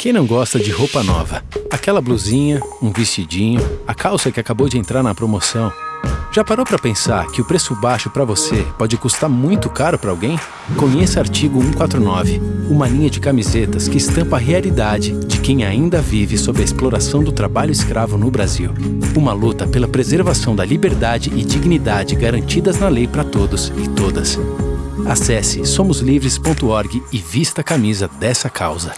Quem não gosta de roupa nova? Aquela blusinha, um vestidinho, a calça que acabou de entrar na promoção. Já parou para pensar que o preço baixo para você pode custar muito caro para alguém? Conheça Artigo 149, uma linha de camisetas que estampa a realidade de quem ainda vive sob a exploração do trabalho escravo no Brasil. Uma luta pela preservação da liberdade e dignidade garantidas na lei para todos e todas. Acesse somoslivres.org e vista a camisa dessa causa.